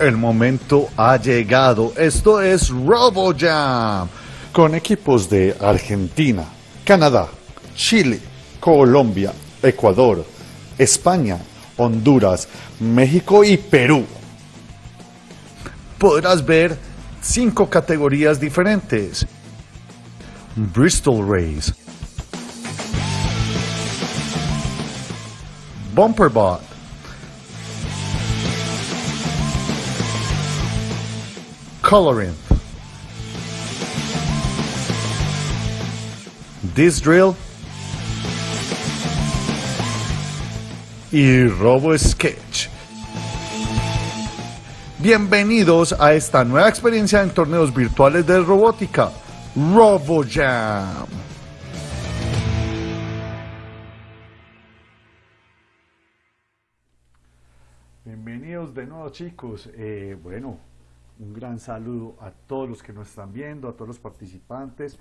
El momento ha llegado. Esto es RoboJam. Con equipos de Argentina, Canadá, Chile, Colombia, Ecuador, España, Honduras, México y Perú. Podrás ver cinco categorías diferentes. Bristol Race. Bumperbot. Coloring. This Drill. Y Robo Sketch. Bienvenidos a esta nueva experiencia en torneos virtuales de robótica, RoboJam. Bienvenidos de nuevo chicos. Eh, bueno, un gran saludo a todos los que nos están viendo, a todos los participantes.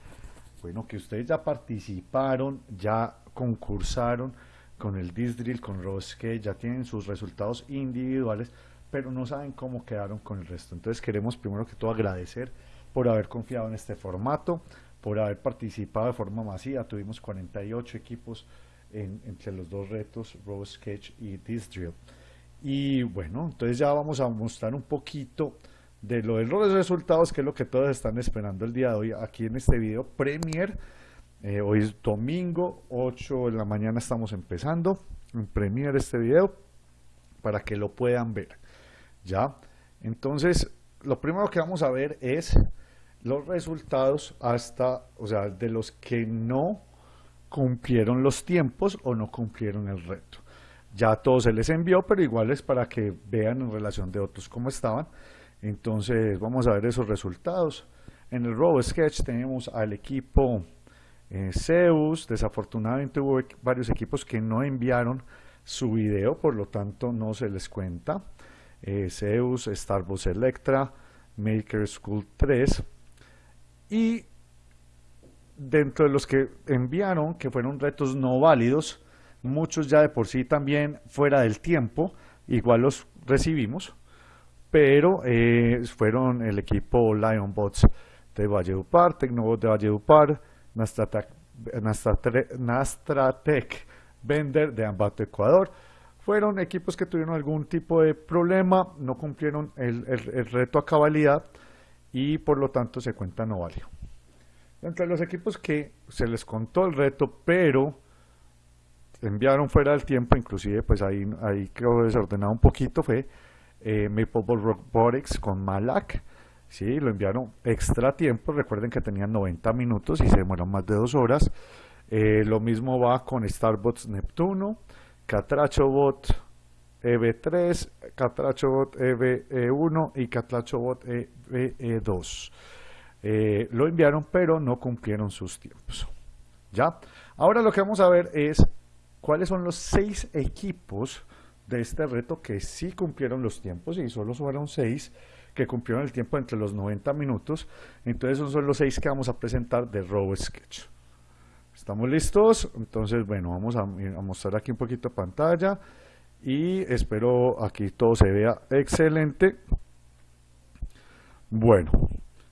Bueno, que ustedes ya participaron, ya concursaron con el Disdrill, con Rosque, ya tienen sus resultados individuales, pero no saben cómo quedaron con el resto. Entonces queremos primero que todo agradecer por haber confiado en este formato, por haber participado de forma masiva. Tuvimos 48 equipos entre los dos retos, Rose Sketch y Disdrill. Y bueno, entonces ya vamos a mostrar un poquito de lo de los resultados, que es lo que todos están esperando el día de hoy aquí en este video Premier. Eh, hoy es domingo, 8 de la mañana estamos empezando en Premier este video para que lo puedan ver. ¿Ya? Entonces, lo primero que vamos a ver es los resultados hasta, o sea, de los que no cumplieron los tiempos o no cumplieron el reto. Ya todo se les envió, pero igual es para que vean en relación de otros cómo estaban. Entonces vamos a ver esos resultados. En el Robo Sketch tenemos al equipo eh, Zeus. Desafortunadamente hubo varios equipos que no enviaron su video, por lo tanto no se les cuenta. Eh, Zeus, Starbucks Electra, Maker School 3 y dentro de los que enviaron, que fueron retos no válidos, muchos ya de por sí también fuera del tiempo, igual los recibimos, pero eh, fueron el equipo Lionbots de Valledupar, Tecnobot de Valledupar, Nastratec, Nastratec Vender de Ambato, Ecuador. Fueron equipos que tuvieron algún tipo de problema, no cumplieron el, reto a cabalidad y por lo tanto se cuenta no válido. Entre los equipos que se les contó el reto, pero enviaron fuera del tiempo, inclusive pues ahí, ahí creo desordenado un poquito, fue eh, Maple Robotics con Malak. Sí, lo enviaron extra tiempo. Recuerden que tenían 90 minutos y se demoraron más de dos horas. Eh, lo mismo va con Starbots Neptuno, CatrachoBot EV3, CatrachoBot EVE1 y CatrachoBot EVE2. Eh, lo enviaron pero no cumplieron sus tiempos. ¿Ya? Ahora lo que vamos a ver es cuáles son los seis equipos de este reto que sí cumplieron los tiempos y solo fueron seis que cumplieron el tiempo entre los 90 minutos. Entonces esos son los seis que vamos a presentar de Robo Sketch. ¿Estamos listos? Entonces, bueno, vamos a, mostrar aquí un poquito pantalla y espero aquí todo se vea excelente. Bueno,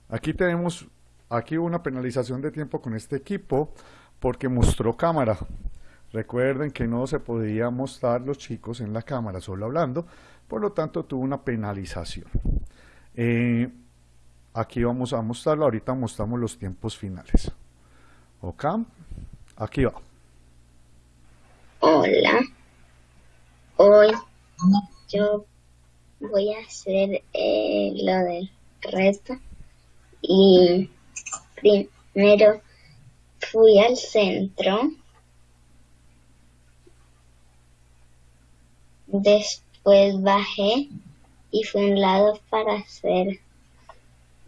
aquí tenemos aquí una penalización de tiempo con este equipo porque mostró cámara. Recuerden que no se podía mostrar los chicos en la cámara solo hablando, por lo tanto tuvo una penalización. Eh, aquí vamos a mostrarlo, ahorita mostramos los tiempos finales. Ok, aquí va. Hola, hoy yo voy a hacer eh, lo del resto y primero fui al centro Después bajé y fui a un lado para hacer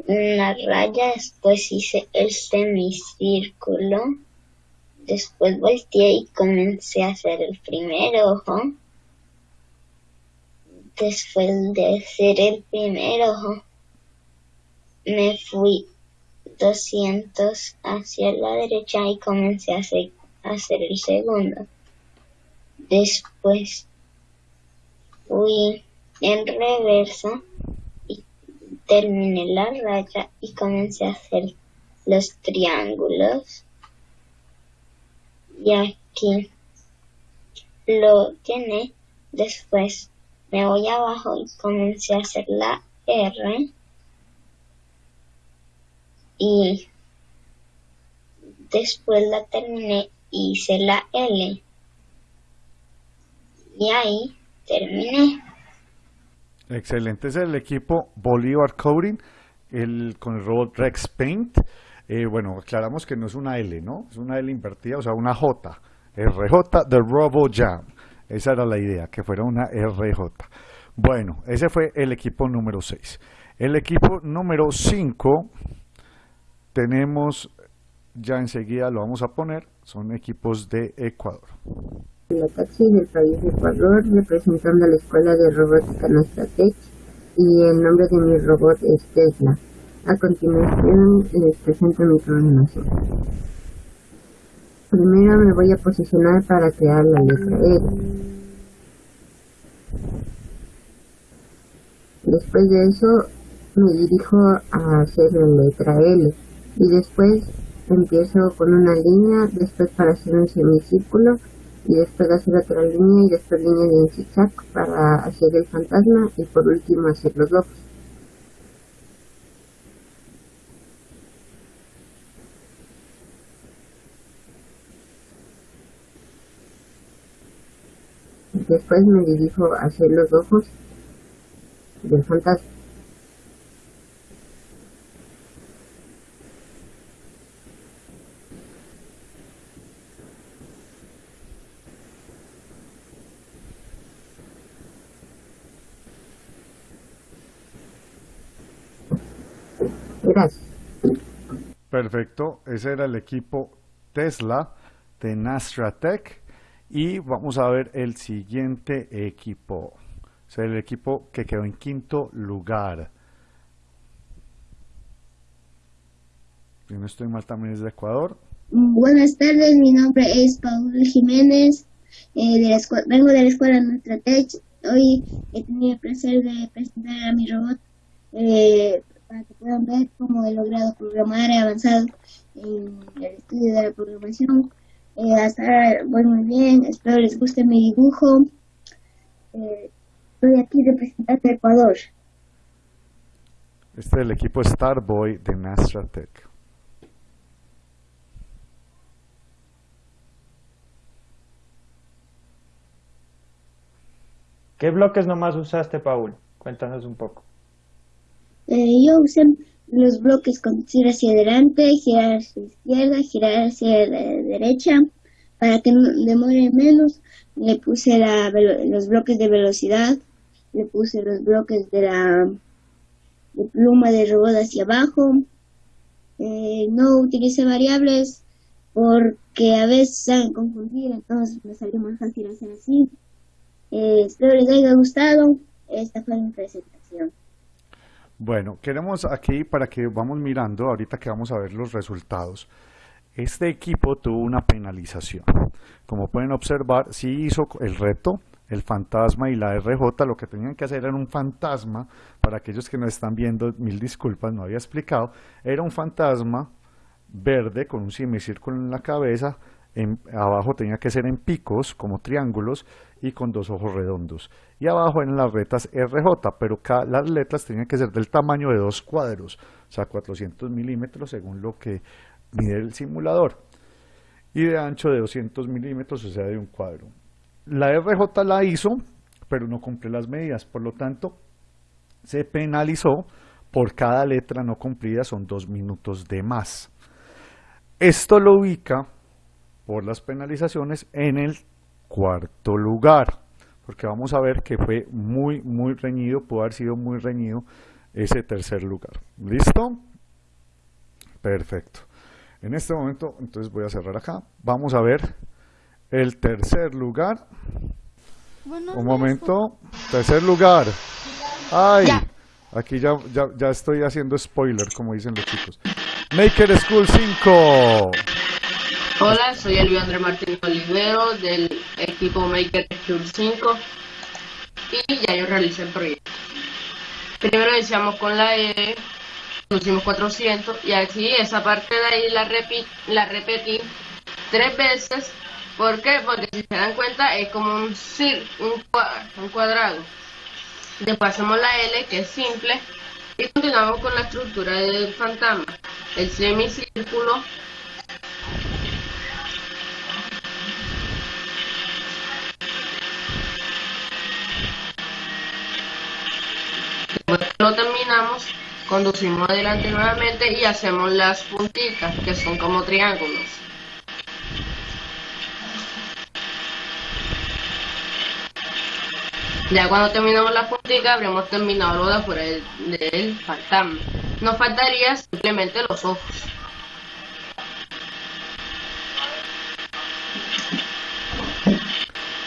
una raya, después hice el semicírculo, después volteé y comencé a hacer el primer ojo. Después de hacer el primer ojo, me fui 200 hacia la derecha y comencé a hacer, a hacer el segundo. Después fui en reversa terminé la raya y comencé a hacer los triángulos. Y aquí lo llené. Después me voy abajo y comencé a hacer la R. Y después la terminé y hice la L. Y ahí terminé. Excelente, es el equipo Bolívar Coding el, con el robot Rex Paint. Eh, bueno, aclaramos que no es una L, ¿no? Es una L invertida, o sea, una J. RJ de Robo Jam. Esa era la idea, que fuera una RJ. Bueno, ese fue el equipo número 6. El equipo número 5 tenemos, ya enseguida lo vamos a poner, son equipos de Ecuador. La taxi del país de Ecuador, representando a la Escuela de Robótica Tech y el nombre de mi robot es Tesla. A continuación les presento mi programación. Primero me voy a posicionar para crear la letra L. Después de eso me dirijo a hacer la letra L y después empiezo con una línea, después para hacer un semicírculo y después hacer otra línea y después línea de zigzag para hacer el fantasma y por último hacer los ojos. Después me dirijo a hacer los ojos del fantasma. Perfecto, ese era el equipo Tesla de Nastratech y vamos a ver el siguiente equipo. Es el equipo que quedó en quinto lugar. Si no estoy mal, también es de Ecuador. Buenas tardes, mi nombre es Paul Jiménez. Eh, vengo de la escuela Nastratech. Hoy he tenido el placer de presentar a mi robot eh, para que puedan ver cómo he logrado programar, he avanzado en el estudio de la programación. Eh, hasta ahora voy muy bien, espero les guste mi dibujo. Eh, estoy aquí representando a Ecuador. Este es el equipo Starboy de Nastratech. ¿Qué bloques nomás usaste, Paul? Cuéntanos un poco. Eh, yo usé los bloques con girar hacia adelante, girar hacia izquierda, girar hacia la derecha. Para que no demore menos, le puse los bloques de velocidad, le puse los bloques de la pluma de robot hacia abajo. Eh, no utilicé variables porque a veces se han confundido, entonces me salió más fácil hacer así. Eh, espero les haya gustado. Esta fue mi presentación. Bueno, queremos aquí para que vamos mirando, ahorita que vamos a ver los resultados. Este equipo tuvo una penalización. Como pueden observar, sí hizo el reto, el fantasma y la RJ, lo que tenían que hacer era un fantasma, para aquellos que no están viendo, mil disculpas, no había explicado, era un fantasma verde con un semicírculo en la cabeza, en, abajo tenía que ser en picos, como triángulos, y con dos ojos redondos. Y abajo en las retas RJ, pero las letras tenían que ser del tamaño de dos cuadros, o sea, 400 milímetros según lo que mide el simulador. Y de ancho de 200 milímetros, o sea, de un cuadro. La RJ la hizo, pero no cumplió las medidas, por lo tanto, se penalizó por cada letra no cumplida, son dos minutos de más. Esto lo ubica por las penalizaciones en el cuarto lugar, porque vamos a ver que fue muy, muy reñido, pudo haber sido muy reñido ese tercer lugar. ¿Listo? Perfecto. En este momento, entonces voy a cerrar acá. Vamos a ver el tercer lugar. Un momento. Tercer lugar. ¡Ay! Aquí ya, ya, ya estoy haciendo spoiler, como dicen los chicos. Maker School 5. Hola, soy Elvio Martín Olivero del equipo Maker School 5 y ya yo realicé el proyecto. Primero iniciamos con la E, pusimos 400 y aquí esa parte de ahí la, repi la repetí tres veces. ¿Por qué? Porque si se dan cuenta es como un, un, un cuadrado. Después hacemos la L que es simple y continuamos con la estructura del fantasma. El semicírculo Después lo terminamos, conducimos adelante nuevamente y hacemos las puntitas que son como triángulos. Ya cuando terminamos la puntica habremos terminado lo de afuera del, fantasma. Nos faltaría simplemente los ojos.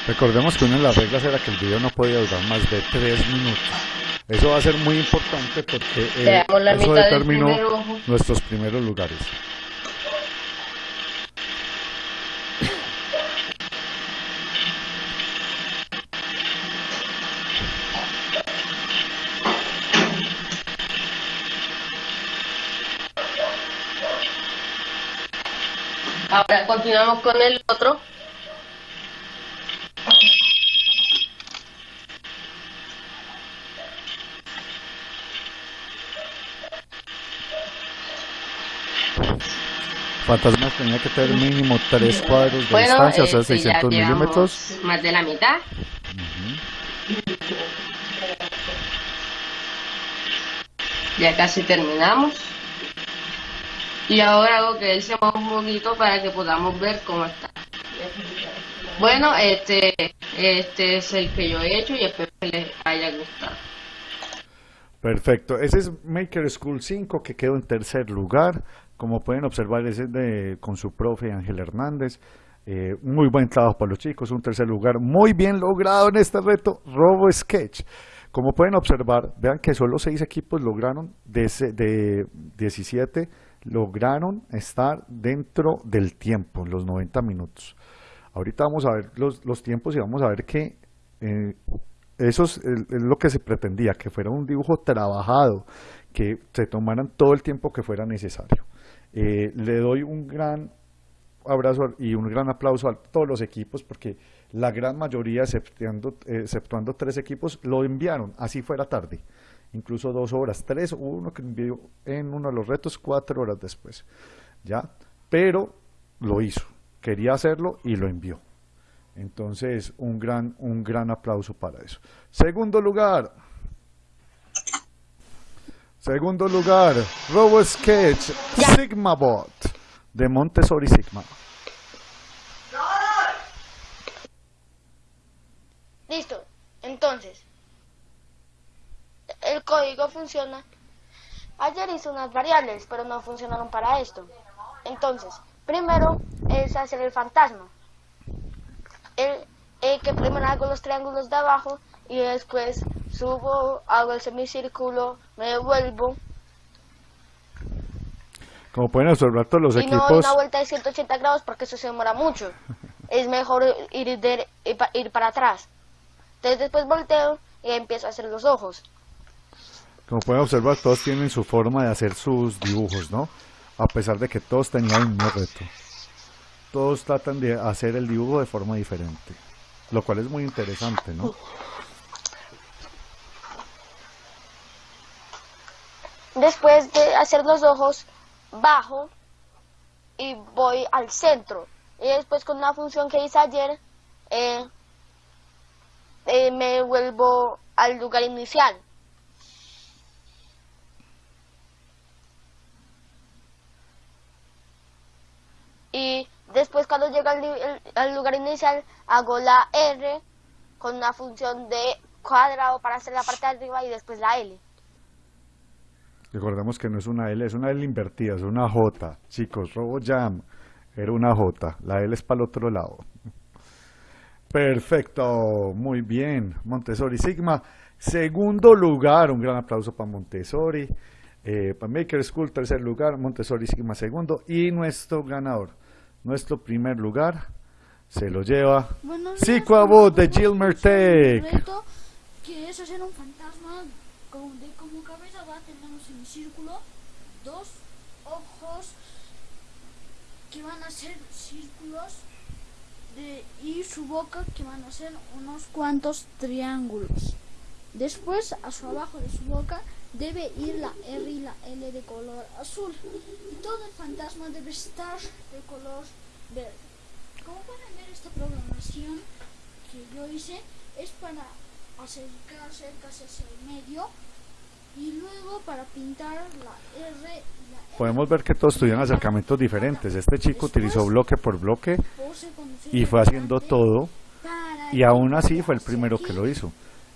Recordemos que una de las reglas era que el video no podía durar más de 3 minutos. Eso va a ser muy importante porque eh, eso determinó nuestros primeros lugares. Ahora continuamos con el otro. Fantasmas tenía que tener mínimo 3 cuadros de distancia, o sea, 600 este, milímetros. Más de la mitad. Ya casi terminamos. Y ahora hago que él se mueva un poquito para que podamos ver cómo está. Bueno, este, este es el que yo he hecho y espero que les haya gustado. Perfecto. Ese es Maker School 5 que quedó en tercer lugar. Como pueden observar, ese es de, con su profe Ángel Hernández. Eh, muy buen trabajo para los chicos. Un tercer lugar muy bien logrado en este reto. Robo Sketch. Como pueden observar, vean que solo seis equipos lograron de, de 17 lograron estar dentro del tiempo, los 90 minutos. Ahorita vamos a ver los, los tiempos y vamos a ver que eh, eso es, lo que se pretendía, que fuera un dibujo trabajado, que se tomaran todo el tiempo que fuera necesario. Eh, le doy un gran abrazo y un gran aplauso a todos los equipos porque la gran mayoría, exceptuando, exceptuando tres equipos, lo enviaron, así fuera tarde incluso dos horas, tres, uno que envió en uno de los retos cuatro horas después, ¿ya? Pero lo hizo, quería hacerlo y lo envió. Entonces, un gran, un gran aplauso para eso. Segundo lugar. Segundo lugar, Robo Sketch Sigma Bot de Montessori Sigma. Listo. Entonces, el código funciona. Ayer hice unas variables, pero no funcionaron para esto. Entonces, primero es hacer el fantasma. El, que primero hago los triángulos de abajo y después subo, hago el semicírculo, me devuelvo. Como pueden observar todos los y equipos... no una vuelta de 180 grados porque eso se demora mucho. es mejor ir, ir para atrás. Entonces después volteo y empiezo a hacer los ojos. Como pueden observar, todos tienen su forma de hacer sus dibujos, ¿no? A pesar de que todos tenían el mismo reto. Todos tratan de hacer el dibujo de forma diferente, lo cual es muy interesante, ¿no? Después de hacer los ojos, bajo y voy al centro. Y después con una función que hice ayer, eh, eh, me vuelvo al lugar inicial. y después cuando llega al, lugar inicial hago la R con una función de cuadrado para hacer la parte de arriba y después la L. Recordemos que no es una L, es una L invertida, es una J. Chicos, RoboJam era una J, la L es para el otro lado. Perfecto, muy bien. Montessori Sigma, segundo lugar, un gran aplauso para Montessori. Eh, para Maker School, tercer lugar, Montessori Sigma segundo y nuestro ganador, nuestro primer lugar se lo lleva bueno, de Gilmer Tech. Que es hacer un fantasma como, de, como cabeza va a tener un semicírculo, dos ojos que van a ser círculos de, y su boca que van a ser unos cuantos triángulos. Después, a su abajo de su boca, debe ir la R y la L de color azul. Y todo el fantasma debe estar de color verde. Como pueden ver, esta programación que yo hice es para acercarse casi hacia el medio y luego para pintar la R y la L. Podemos ver que todos tuvieron acercamientos diferentes. Este chico utilizó bloque por bloque y fue haciendo todo y aún así fue el primero que lo hizo.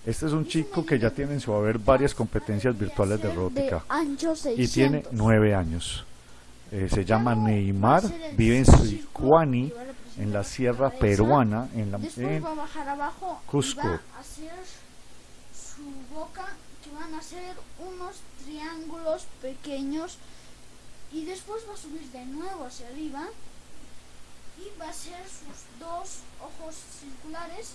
Este es un chico que ya tiene en su haber varias competencias virtuales de robótica y tiene 600. nueve años. Eh, se llama Neymar, vive en Suicuani, en la sierra peruana, en la, en va a bajar abajo Cusco. su boca que van a ser unos triángulos pequeños y después va a subir de nuevo hacia arriba y va a hacer sus dos ojos circulares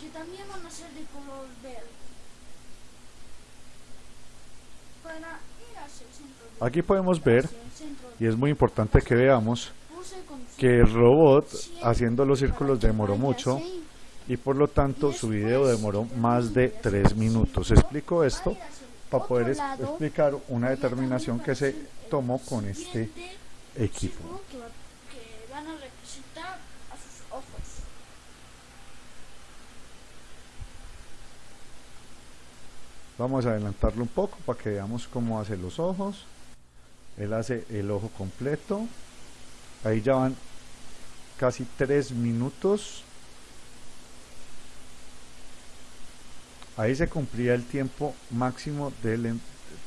que también van a ser de color verde para ir hacia el centro de- Aquí podemos ver, y es muy importante que veamos, que el robot cien haciendo los círculos demoró mucho y por lo tanto su video demoró más de tres minutos. Explico esto para poder explicar una determinación que se tomó con este equipo. Círculo Que, va- que van a representar a sus ojos. Vamos a adelantarlo un poco para que veamos cómo hace los ojos. Él hace el ojo completo. Ahí ya van casi tres minutos. Ahí se cumplía el tiempo máximo del, en-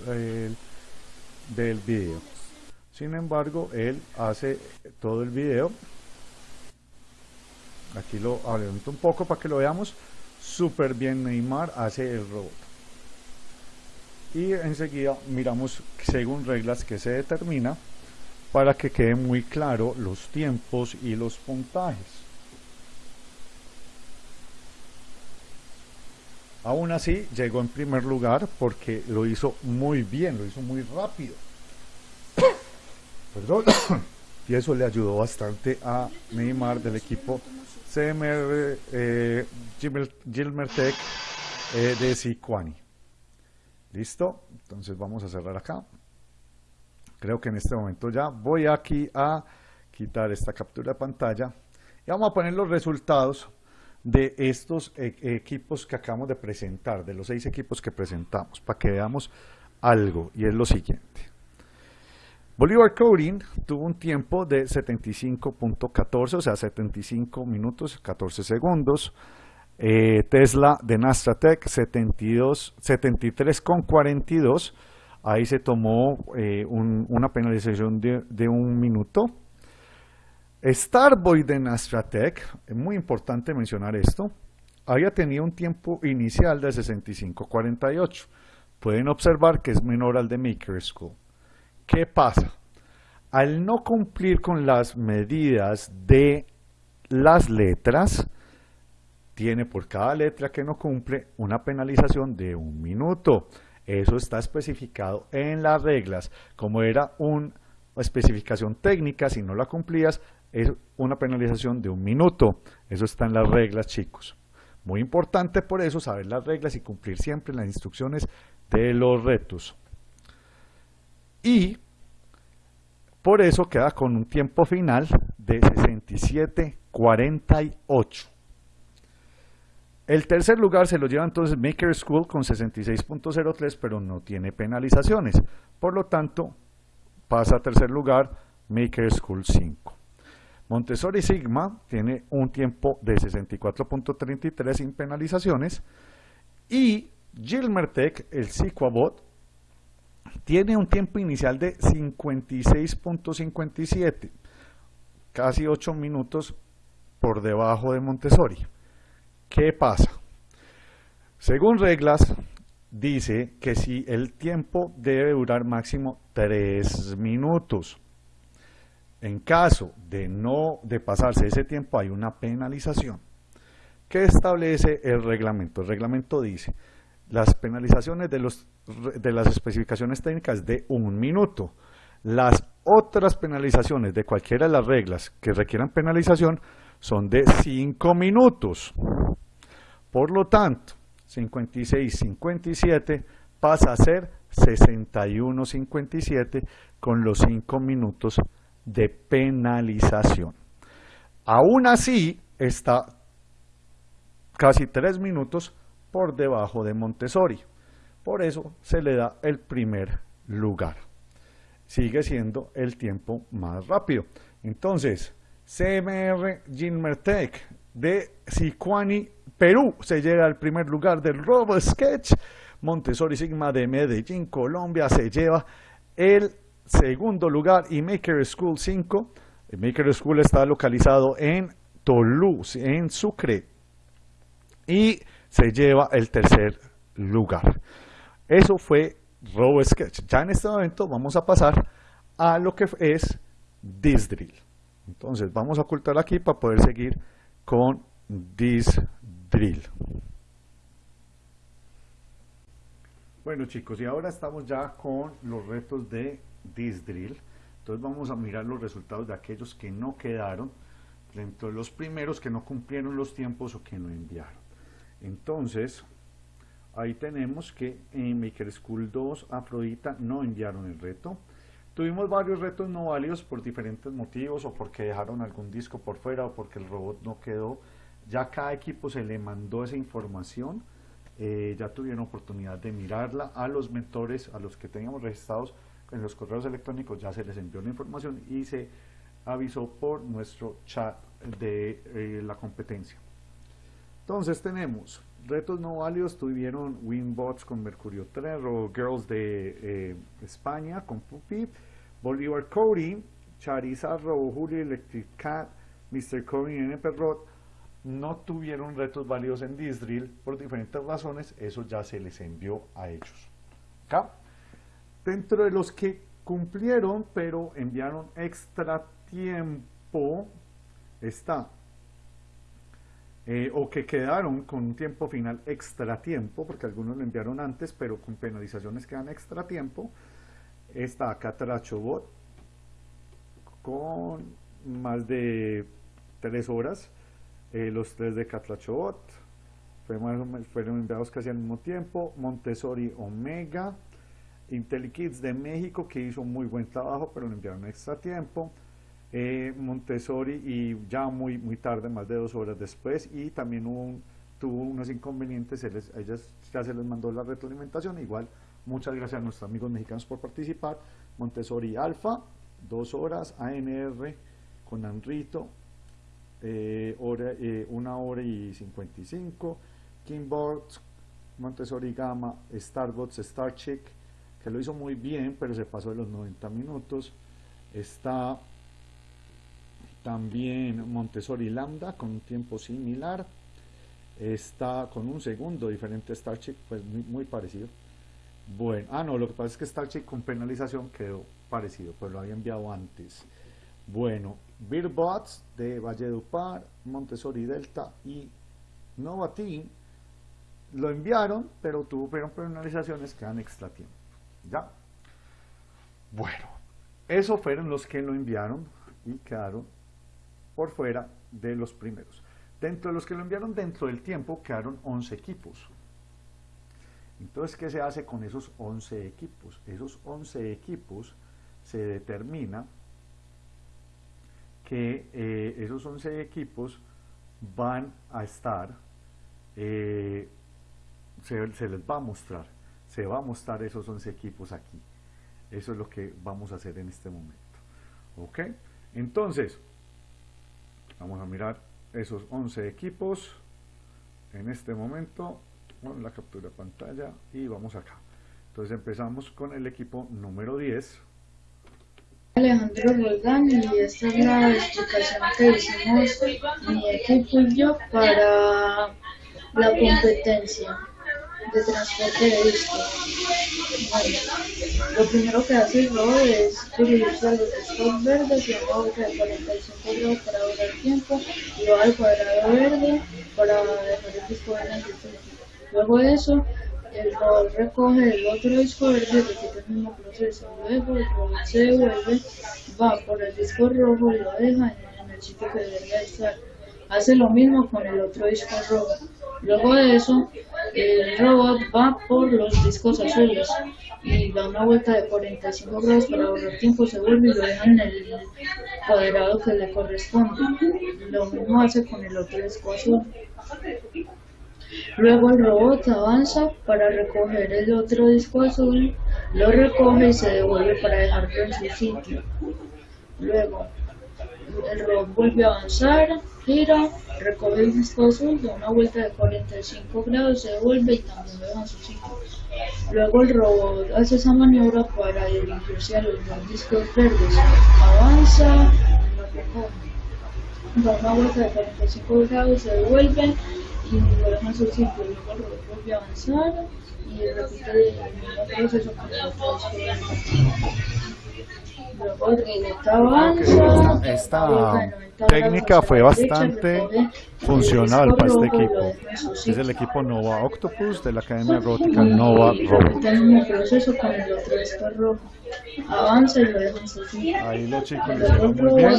el- del video. Sin embargo, él hace todo el video. Aquí lo adelanto un poco para que lo veamos. Súper bien Neymar hace el robot y enseguida miramos según reglas que se determina para que quede muy claro los tiempos y los puntajes. Aún así llegó en primer lugar porque lo hizo muy bien, lo hizo muy rápido. Perdón. y eso le ayudó bastante a Neymar del equipo CMR eh, Gilmer- Gilmertech eh, de Sicuani. Listo, entonces vamos a cerrar acá. Creo que en este momento ya voy aquí a quitar esta captura de pantalla y vamos a poner los resultados de estos e- equipos que acabamos de presentar, de los seis equipos que presentamos, para que veamos algo y es lo siguiente. Bolívar Coding tuvo un tiempo de 75.14, o sea, 75 minutos 14 segundos. Eh, Tesla de 72, 73,42. Ahí se tomó eh, un- una penalización de, un minuto. Starboy de Nastratec, es muy importante mencionar esto, había tenido un tiempo inicial de 65,48. Pueden observar que es menor al de Maker. ¿Qué pasa? Al no cumplir con las medidas de las letras, tiene por cada letra que no cumple una penalización de un minuto. Eso está especificado en las reglas. Como era una especificación técnica, si no la cumplías, es una penalización de un minuto. Eso está en las reglas, chicos. Muy importante por eso saber las reglas y cumplir siempre las instrucciones de los retos. Y por eso queda con un tiempo final de 67.48. El tercer lugar se lo lleva entonces Maker School con 66.03, pero no tiene penalizaciones. Por lo tanto, pasa a tercer lugar Maker School 5. Montessori Sigma tiene un tiempo de 64.33 sin penalizaciones. Y Gilmertech, el Sequabot, tiene un tiempo inicial de 56.57, casi 8 minutos por debajo de Montessori. ¿Qué pasa? Según reglas, dice que si el tiempo debe durar máximo 3 minutos. En caso de no de pasarse ese tiempo hay una penalización. ¿Qué establece el reglamento? El reglamento dice, las penalizaciones de, los, de las especificaciones técnicas de un minuto. Las otras penalizaciones de cualquiera de las reglas que requieran penalización son de 5 minutos. Por lo tanto, 56-57 pasa a ser 61-57 con los 5 minutos de penalización. Aún así, está casi 3 minutos por debajo de Montessori. Por eso se le da el primer lugar. Sigue siendo el tiempo más rápido. Entonces, CMR Ginmertech de Sicuani, Perú, se llega al primer lugar del Robo Sketch. Montessori Sigma de Medellín, Colombia, se lleva el segundo lugar y Maker School 5. El Maker School está localizado en Toulouse, en Sucre. Y se lleva el tercer lugar. Eso fue Robo Sketch. Ya en este momento vamos a pasar a lo que es Disdrill. Entonces vamos a ocultar aquí para poder seguir con Disdrill. Bueno chicos, y ahora estamos ya con los retos de Disdrill. Entonces vamos a mirar los resultados de aquellos que no quedaron dentro de los primeros que no cumplieron los tiempos o que no enviaron. Entonces, ahí tenemos que en Maker School 2 Afrodita no enviaron el reto. Tuvimos varios retos no válidos por diferentes motivos o porque dejaron algún disco por fuera o porque el robot no quedó. Ya cada equipo se le mandó esa información, eh, ya tuvieron oportunidad de mirarla. A los mentores, a los que teníamos registrados en los correos electrónicos, ya se les envió la información y se avisó por nuestro chat de eh, la competencia. Entonces tenemos retos no válidos, tuvieron Winbots con Mercurio 3, Robo Girls de eh, España con Puppy, Bolívar Cody, Charizard, Robo Julio, Electric Cat, Mr. Cody y NP Rod no tuvieron retos válidos en Disdrill por diferentes razones, eso ya se les envió a ellos. Acá, dentro de los que cumplieron pero enviaron extra tiempo está eh, o que quedaron con un tiempo final extra tiempo, porque algunos lo enviaron antes, pero con penalizaciones quedan extra tiempo. Está Catrachobot con más de tres horas, eh, los tres de Catrachobot fueron, fueron enviados casi al mismo tiempo, Montessori Omega, IntelliKids de México que hizo muy buen trabajo, pero lo enviaron extra tiempo, eh, Montessori y ya muy, muy tarde, más de dos horas después, y también tuvo unos inconvenientes, se ellas ya se les mandó la retroalimentación, igual muchas gracias a nuestros amigos mexicanos por participar, Montessori Alfa, dos horas, ANR con Anrito, eh, hora, eh, una hora y 55, Kimbots, Montessori Gamma, Starbots, Starchick, que lo hizo muy bien, pero se pasó de los 90 minutos, está también Montessori Lambda con un tiempo similar. Está con un segundo diferente Starchick, pues muy, parecido. Bueno, ah no, lo que pasa es que Starchick con penalización quedó parecido, pues lo había enviado antes. Bueno, Beerbots de Valledupar, Montessori Delta y Novatin lo enviaron, pero tuvieron penalizaciones que dan extra tiempo. ¿Ya? Bueno, esos fueron los que lo enviaron y quedaron por fuera de los primeros. Dentro de los que lo enviaron dentro del tiempo quedaron 11 equipos. Entonces, ¿qué se hace con esos 11 equipos? Esos 11 equipos se determina que eh, esos 11 equipos van a estar, eh, se, se, les va a mostrar, se va a mostrar esos 11 equipos aquí. Eso es lo que vamos a hacer en este momento. ¿Ok? Entonces, Vamos a mirar esos 11 equipos en este momento con la captura de pantalla y vamos acá. Entonces empezamos con el equipo número 10. Alejandro Roldán y esta es la explicación que hicimos mi equipo y yo para la competencia de transporte de disco. Lo primero que hace el robot es a los discos verdes y una vuelta de 45 grados para durar tiempo y va al cuadrado verde para dejar el disco en el Luego de eso, el robot recoge el otro disco verde, repite el mismo proceso. Luego el robot se devuelve, va por el disco rojo y lo deja en el sitio que debería estar. Hace lo mismo con el otro disco rojo. Luego de eso, el robot va por los discos azules y da una vuelta de 45 grados para ahorrar tiempo, se vuelve y lo deja en el cuadrado que le corresponde. Lo mismo hace con el otro disco azul. Luego el robot avanza para recoger el otro disco azul, lo recoge y se devuelve para dejarlo en su sitio. Luego el robot vuelve a avanzar, gira, recoge el disco azul, da una vuelta de 45 grados, se devuelve y también deja su sitio. Luego el robot hace esa maniobra para dirigirse a los dos discos verdes. Avanza, lo recoge. Da una vuelta de 45 grados, se devuelve Esta técnica fue bastante funcional para este equipo. Es el equipo Nova Octopus de la Academia Robótica Nova Robot. Avanza y lo deja en su sitio. Ahí los chicos lo hicieron muy bien.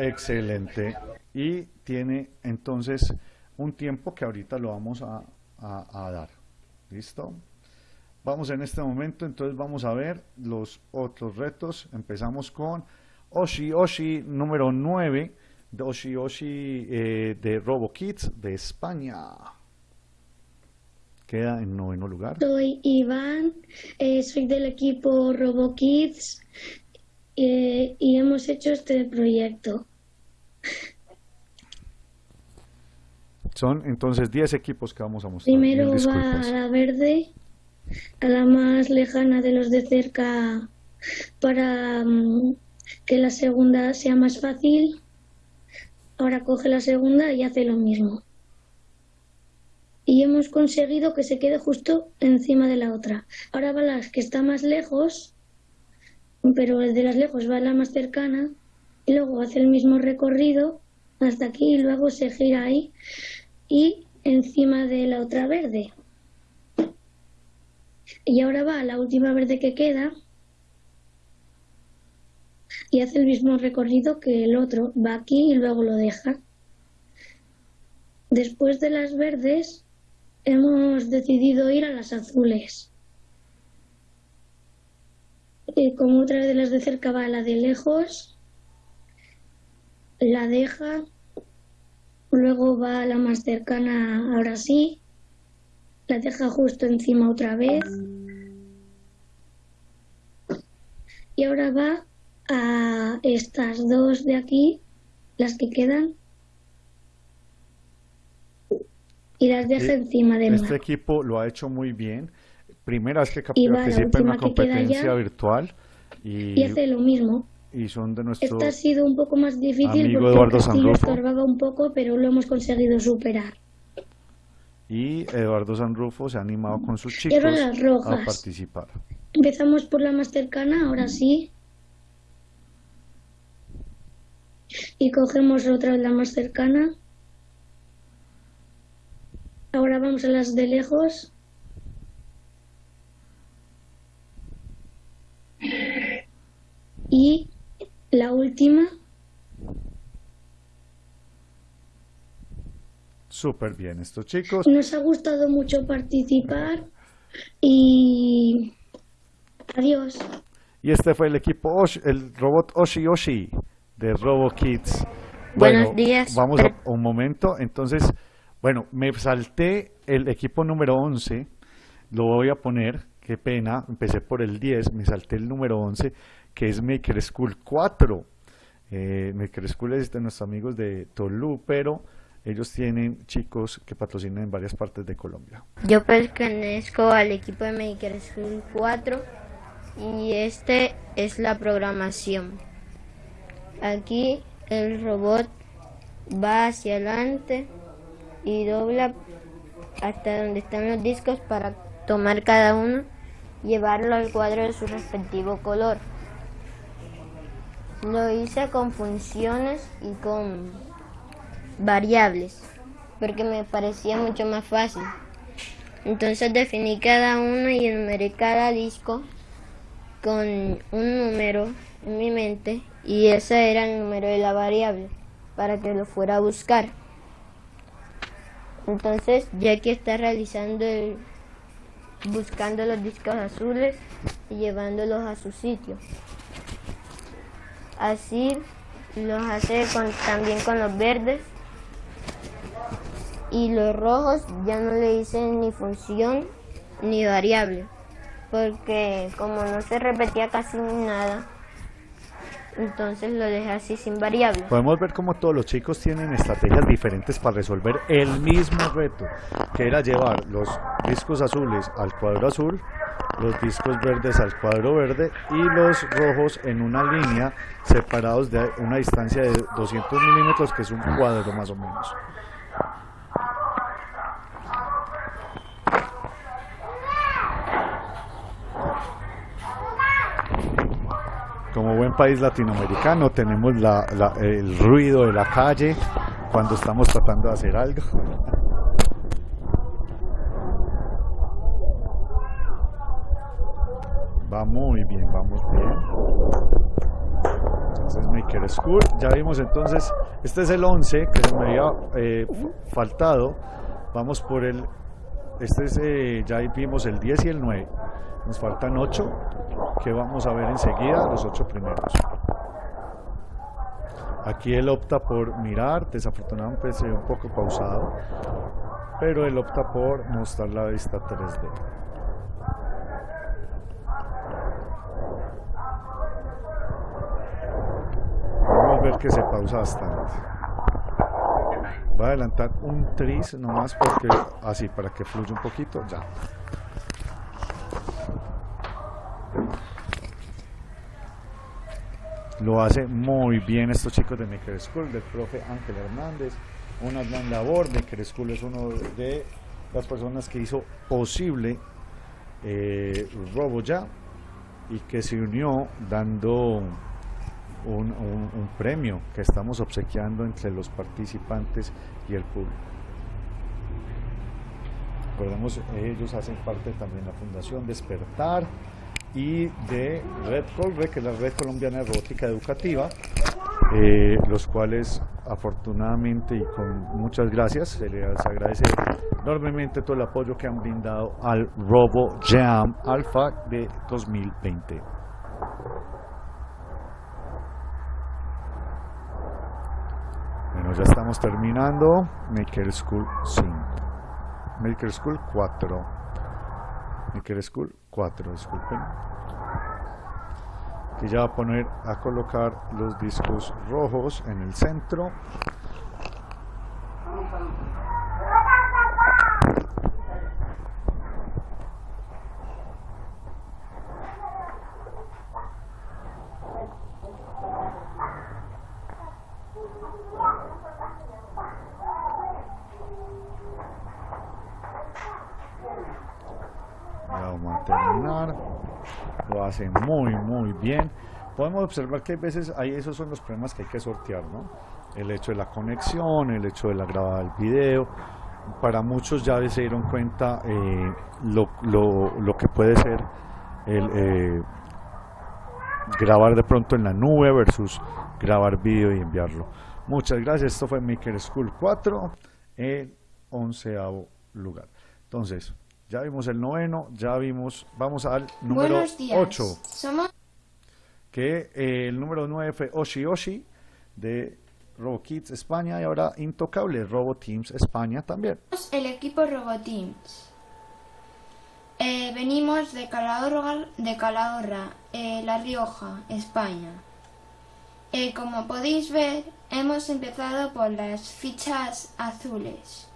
Excelente. Y tiene entonces un tiempo que ahorita lo vamos a, dar. ¿Listo? Vamos en este momento, entonces vamos a ver los otros retos. Empezamos con Oshi Oshi número 9, de Oshi Oshi eh, de RoboKids de España. Queda en noveno lugar. Soy Iván, eh, soy del equipo RoboKids eh, y hemos hecho este proyecto. Son entonces 10 equipos que vamos a mostrar. Primero va a la verde, a la más lejana de los de cerca para mm, que la segunda sea más fácil. Ahora coge la segunda y hace lo mismo. Y hemos conseguido que se quede justo encima de la otra. Ahora va la que está más lejos, pero el de las lejos va a la más cercana y luego hace el mismo recorrido hasta aquí y luego se gira ahí y encima de la otra verde. Y ahora va a la última verde que queda y hace el mismo recorrido que el otro. Va aquí y luego lo deja. Después de las verdes hemos decidido ir a las azules. Y como otra de las de cerca va a la de lejos, la deja, luego va a la más cercana, ahora sí, la deja justo encima otra vez. Y ahora va a estas dos de aquí, las que quedan, y las deja Eh, encima de nuevo. Este equipo lo ha hecho muy bien. Primera vez que participa en una competencia ya. virtual Y y, hace lo mismo. Y son de nuestro Esta ha sido un poco más difícil amigo porque Eduardo estorbaba un poco, pero lo hemos conseguido superar. y Eduardo Sanrufo se ha animado con sus chicos las a rojas. participar. Empezamos por la más cercana, ahora sí. Y cogemos otra vez la más cercana. Ahora vamos a las de lejos. Y la última, Súper bien estos chicos. nos ha gustado mucho participar y adiós. Y este fue el equipo Osh- el robot Oshi Oshi de RoboKids. Buenos Bueno, días. Vamos a un momento. Entonces, bueno, me salté el equipo número 11. Lo voy a poner. Qué pena. Empecé por el 10. Me salté el número 11, que es Maker School 4. Eh, Maker School es de nuestros amigos de Tolú, pero ellos tienen chicos que patrocinan en varias partes de Colombia. Yo pertenezco al equipo de Maker School 4 y este es la programación. Aquí el robot va hacia adelante y dobla hasta donde están los discos para tomar cada uno llevarlo al cuadro de su respectivo color. Lo hice con funciones y con variables porque me parecía mucho más fácil. Entonces definí cada uno y enumeré cada disco con un número en mi mente y ese era el número de la variable para que lo fuera a buscar. Entonces Jackie está realizando el buscando los discos azules y llevándolos a su sitio. Así los hace con, también con los verdes y los rojos ya no le dicen ni función ni variable porque como no se repetía casi nada entonces lo dejé así sin variable. Podemos ver cómo todos los chicos tienen estrategias diferentes para resolver el mismo reto, que era llevar los discos azules al cuadro azul, los discos verdes al cuadro verde y los rojos en una línea separados de una distancia de 200 milímetros, que es un cuadro más o menos. Como buen país latinoamericano tenemos el ruido de la calle cuando estamos tratando de hacer algo. Va muy bien, vamos bien. Entonces Maker School, ya vimos entonces, este es el 11 que se me había eh, faltado. Vamos por el, este es, eh, ya vimos el 10 y el 9. Nos faltan 8 que vamos a ver enseguida, los 8 primeros. Aquí él opta por mirar, desafortunadamente se ve un poco pausado, pero él opta por mostrar la vista 3D. Ver que se pausa bastante. Voy a adelantar un tris nomás porque así para que fluya un poquito, ya. Lo hace muy bien estos chicos de Maker School, del profe Ángel Hernández. Una gran labor. Maker School es uno de las personas que hizo posible eh, RoboJam y que se unió dando un, un, premio que estamos obsequiando entre los participantes y el público. Recordemos, ellos hacen parte también de la Fundación Despertar y de Red Colre, que es la Red Colombiana de Robótica Educativa, eh, los cuales afortunadamente y con muchas gracias, se les agradece enormemente todo el apoyo que han brindado al Robo Jam Alpha de 2020. Ya estamos terminando. Maker School 5. Maker School 4. Maker School 4, disculpen. Que ya va a poner a colocar los discos rojos en el centro. hace muy muy bien podemos observar que a veces ahí esos son los problemas que hay que sortear ¿no? el hecho de la conexión el hecho de la grabada del video. Para muchos ya se dieron cuenta eh, lo, lo, lo, que puede ser el eh, grabar de pronto en la nube versus grabar vídeo y enviarlo. Muchas gracias. Esto fue Maker School 4 en onceavo lugar. Entonces ya vimos el noveno, ya vimos, vamos al número 8. Somos... Que eh, el número 9 fue Oshi Oshi de RoboKids España y ahora Intocable RoboTeams España también. El equipo RoboTeams. Eh, venimos de Calahorra, de Calahorra eh, La Rioja, España. Eh, como podéis ver, hemos empezado por las fichas azules.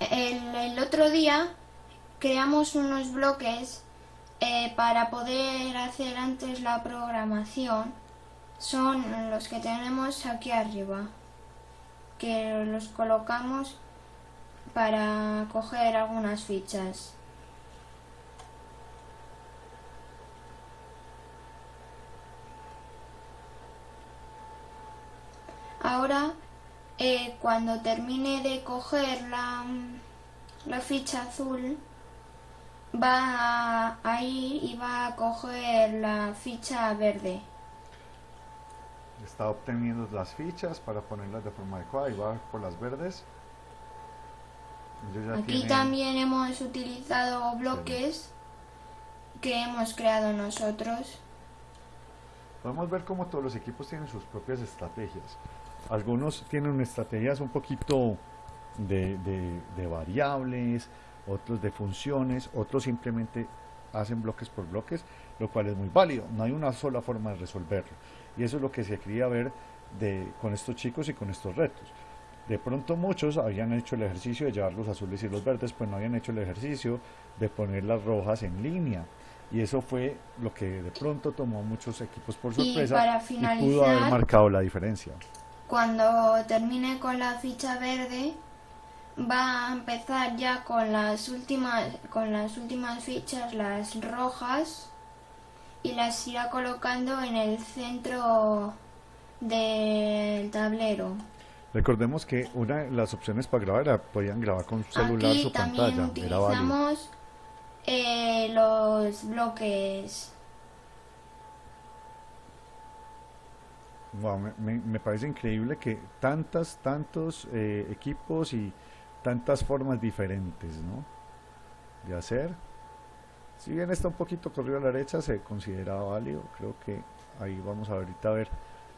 el, otro día creamos unos bloques eh, para poder hacer antes la programación. Son los que tenemos aquí arriba, que los colocamos para coger algunas fichas. Ahora eh, cuando termine de coger la, la ficha azul, va a, a ir y va a coger la ficha verde. Está obteniendo las fichas para ponerlas de forma adecuada y va por las verdes. Aquí tienen- también hemos utilizado bloques que hemos creado nosotros. Podemos ver cómo todos los equipos tienen sus propias estrategias. Algunos tienen estrategias un poquito de, de- de variables, otros de funciones, otros simplemente hacen bloques por bloques, lo cual es muy válido. No hay una sola forma de resolverlo. Y eso es lo que se quería ver de, con estos chicos y con estos retos. De pronto muchos habían hecho el ejercicio de llevar los azules y los verdes, pues no habían hecho el ejercicio de poner las rojas en línea. Y eso fue lo que de pronto tomó a muchos equipos por Y sorpresa para y pudo haber finalizar- marcado la diferencia. Cuando termine con la ficha verde, va a empezar ya con las últimas, con las últimas fichas, las rojas, y las irá colocando en el centro del tablero. Recordemos que una de las opciones para grabar era podían grabar con su celular Aquí su también pantalla. Utilizamos eh, los bloques. Wow, me, me- me parece increíble que tantas, tantos eh, equipos y tantas formas diferentes, ¿no? De hacer. Si bien está un poquito corrido a la derecha, se considera válido. Creo que ahí vamos a ahorita a ver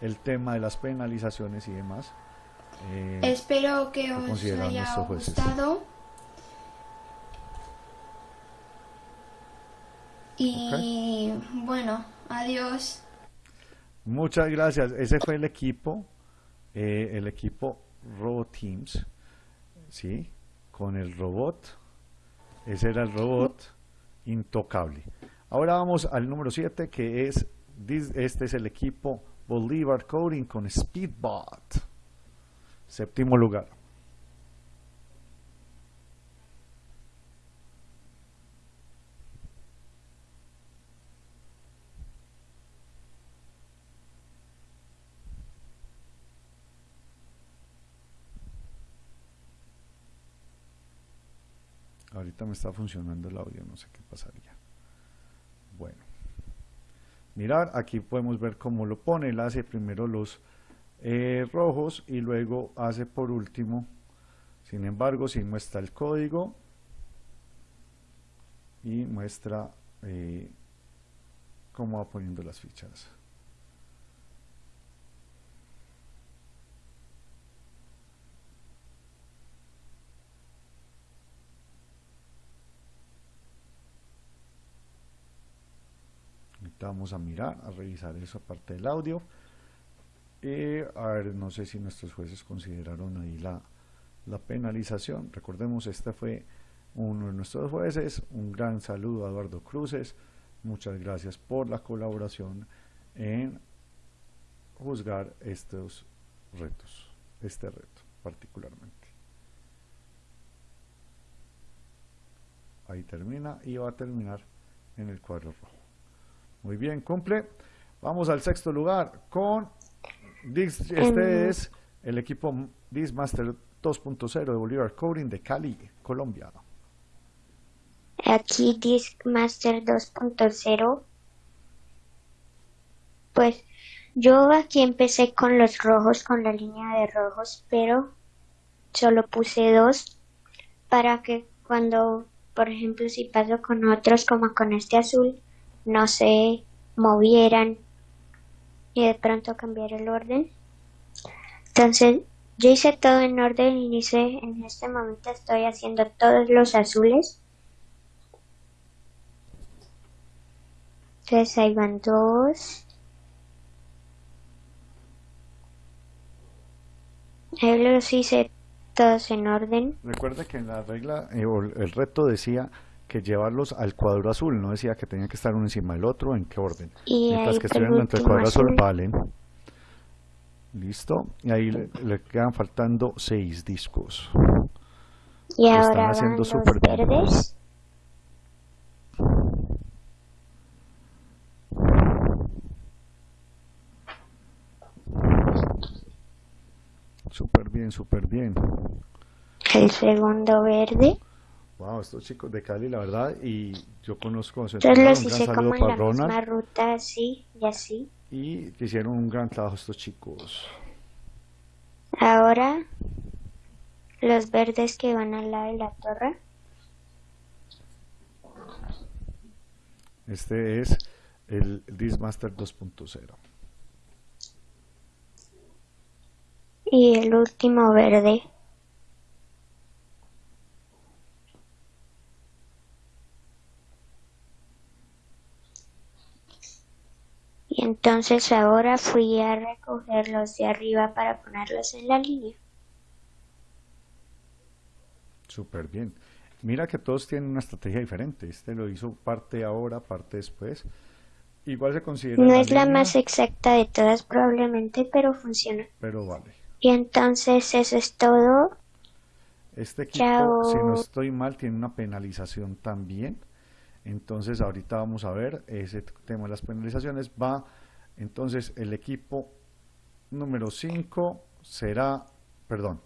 el tema de las penalizaciones y demás. Eh, Espero que os haya gustado. Y bueno, adiós. Muchas gracias. Ese fue el equipo, eh, el equipo Robot Teams, ¿sí? Con el robot. Ese era el robot intocable. Ahora vamos al número 7, que es, este es el equipo Bolívar Coding con Speedbot. Séptimo lugar. Ahorita me está funcionando el audio, no sé qué pasaría. Bueno. Mirar, aquí podemos ver cómo lo pone. Él hace primero los eh, rojos y luego hace por último. Sin embargo, si muestra el código y muestra eh, cómo va poniendo las fichas. Vamos a mirar, a revisar esa parte del audio. Y a ver, no sé si nuestros jueces consideraron ahí la, la penalización. Recordemos, este fue uno de nuestros jueces. Un gran saludo a Eduardo Cruces. Muchas gracias por la colaboración en juzgar estos retos, este reto particularmente. Ahí termina y va a terminar en el cuadro rojo. Muy bien, cumple. Vamos al sexto lugar con este es el equipo Dismaster 2.0 de Bolívar Coding de Cali, Colombia. Aquí Discmaster 2.0. Pues yo aquí empecé con los rojos, con la línea de rojos, pero solo puse dos para que cuando, por ejemplo, si paso con otros como con este azul, no se movieran y de pronto cambiar el orden. Entonces, yo hice todo en orden y hice, en este momento estoy haciendo todos los azules. Entonces ahí van dos. Ahí los hice todos en orden. Recuerda que en la regla, eh, el reto decía que llevarlos al cuadro azul, no decía que tenían que estar uno encima del otro, en qué orden. Y Mientras que estuvieran dentro del cuadro azul, azul. valen. Listo. Y ahí le, le quedan faltando seis discos. Y Lo están ahora van haciendo los verdes. Súper bien, súper bien. El segundo verde. Wow, estos chicos de Cali, la verdad, y yo conozco a los hice como en la misma Ronald, ruta, así y así. y que hicieron un gran trabajo estos chicos. Ahora, los verdes que van al lado de la torre. Este es el Dismaster 2.0. Y el último verde. Entonces ahora fui a recoger los de arriba para ponerlos en la línea. Súper bien. Mira que todos tienen una estrategia diferente. Este lo hizo parte ahora, parte después. Igual se considera No la es la más exacta de todas probablemente, pero funciona. pero vale. Y entonces eso es todo. Este equipo, Chao. si no estoy mal, tiene una penalización también. Entonces, ahorita vamos a ver ese tema de las penalizaciones. Va, entonces, el equipo número 5 será, perdón,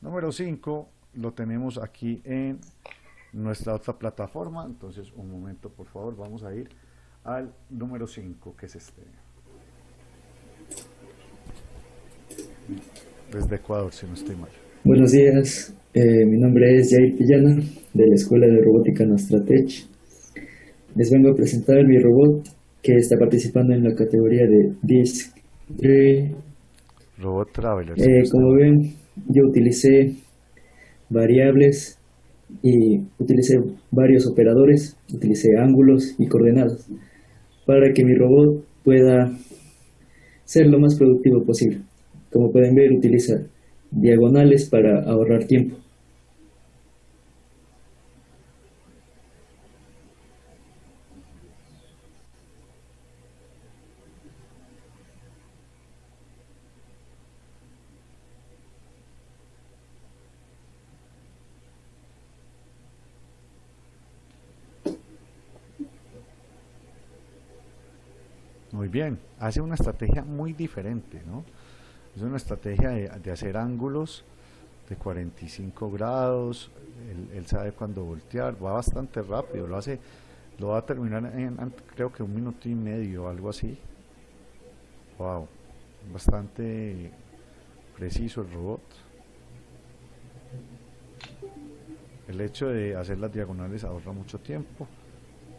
número 5 lo tenemos aquí en nuestra otra plataforma. Entonces, un momento, por favor, vamos a ir al número 5, que es este. Desde Ecuador, si no estoy mal. Buenos días, eh, mi nombre es Jair Pillana de la Escuela de Robótica Nostratech. Les vengo a presentar mi robot que está participando en la categoría de Disc 3. Robot Traveler. Eh, como ven, yo utilicé variables y utilicé varios operadores, utilicé ángulos y coordenadas para que mi robot pueda ser lo más productivo posible. Como pueden ver, utiliza diagonales para ahorrar tiempo. Bien, hace una estrategia muy diferente, ¿no? Es una estrategia de, hacer ángulos de 45 grados, él, sabe cuándo voltear, va bastante rápido, lo hace, lo va a terminar en an- creo que un minuto y medio, algo así. Wow, bastante preciso el robot. El hecho de hacer las diagonales ahorra mucho tiempo.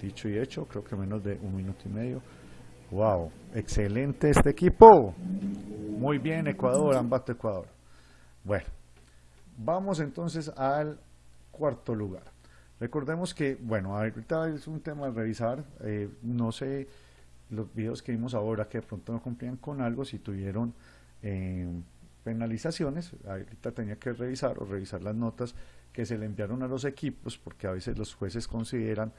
Dicho y hecho, creo que menos de un minuto y medio. Wow, excelente este equipo. Muy bien, Ecuador, Ambato Ecuador. Bueno, vamos entonces al cuarto lugar. Recordemos que, bueno, ahorita es un tema de revisar. eh, no sé, los videos que vimos ahora que de pronto no cumplían con algo, si tuvieron eh, penalizaciones, ahorita tenía que revisar o revisar las notas que se le enviaron a los equipos, porque a veces los jueces consideran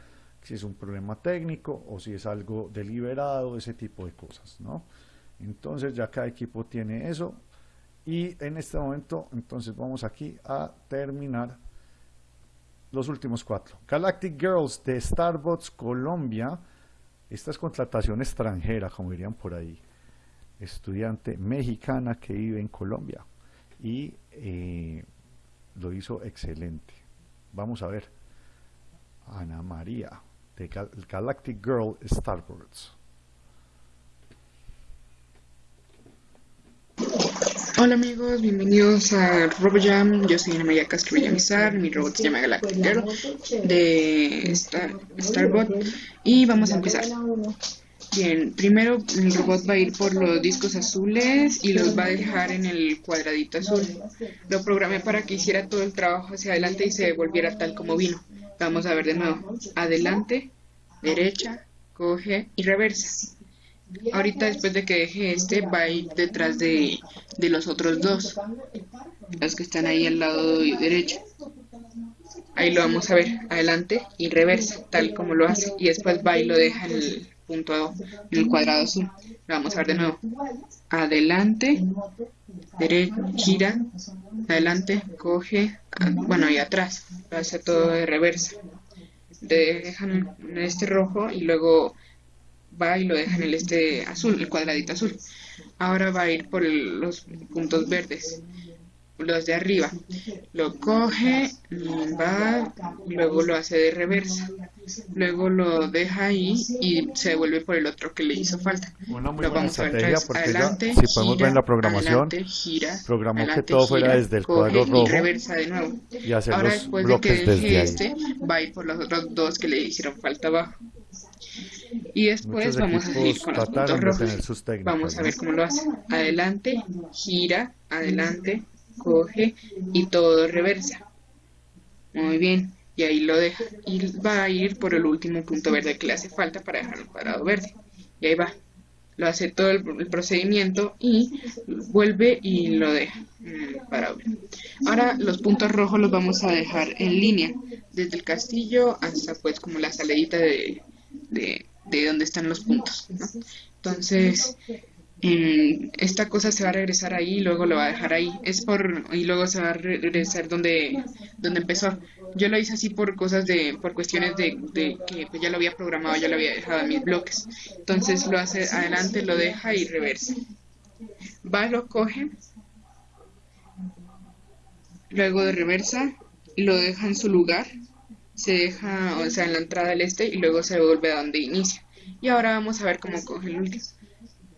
si es un problema técnico o si es algo deliberado, ese tipo de cosas, ¿no? Entonces ya cada equipo tiene eso y en este momento entonces vamos aquí a terminar los últimos cuatro. Galactic Girls de Starbucks Colombia, esta es contratación extranjera, como dirían por ahí, estudiante mexicana que vive en Colombia y eh, lo hizo excelente. Vamos a ver. Ana María, de Gal- Galactic Girl Starboards. Hola amigos, bienvenidos a RoboJam. Yo soy Ana María Castro Villamizar. Mi robot se llama Galactic Girl de Star, Starbot. Y vamos a empezar. Bien, primero el robot va a ir por los discos azules y los va a dejar en el cuadradito azul. Lo programé para que hiciera todo el trabajo hacia adelante y se devolviera tal como vino. Vamos a ver de nuevo. Adelante, derecha, coge y reversa. Ahorita después de que deje este va a ir detrás de, de los otros dos, los que están ahí al lado derecho. Ahí lo vamos a ver, adelante y reversa, tal como lo hace. Y después va y lo deja en el punto, en el cuadrado azul. Lo vamos a ver de nuevo. Adelante, derecha, gira, adelante, coge, ah, bueno, y atrás. Lo hace todo de reversa. Dejan este rojo y luego va y lo deja en el este azul, el cuadradito azul. Ahora va a ir por los puntos verdes. Los de arriba. Lo coge, va, luego lo hace de reversa. Luego lo deja ahí y se devuelve por el otro que le hizo falta. Una muy lo buena vamos a ver porque adelante, si podemos ver en la gira, programación, adelante, gira, programó que adelante, todo fuera gira, desde el cuadro y rojo reversa de nuevo. y hacer Ahora los después de que deje ahí. este, va a ir por los otros dos que le hicieron falta abajo. Y después Muchos vamos a seguir con los puntos rojos. técnicas, Vamos a ver cómo lo hace. Adelante, gira, adelante, coge y todo reversa. Muy bien. Y ahí lo deja. Y va a ir por el último punto verde que le hace falta para dejar un cuadrado verde. Y ahí va. Lo hace todo el, procedimiento y vuelve y lo deja parado. Ahora los puntos rojos los vamos a dejar en línea, desde el castillo hasta pues como la saladita de, de, de donde están los puntos. Entonces, esta cosa se va a regresar ahí y luego lo va a dejar ahí. Es por y luego se va a re- regresar donde, donde empezó. Yo lo hice así por cosas de, por cuestiones de, de que pues, ya lo había programado, ya lo había dejado en mis bloques. Entonces lo hace adelante, lo deja y reversa. Va, lo coge, luego de reversa, lo deja en su lugar, se deja, o sea, en la entrada del este y luego se vuelve a donde inicia. Y ahora vamos a ver cómo coge el último.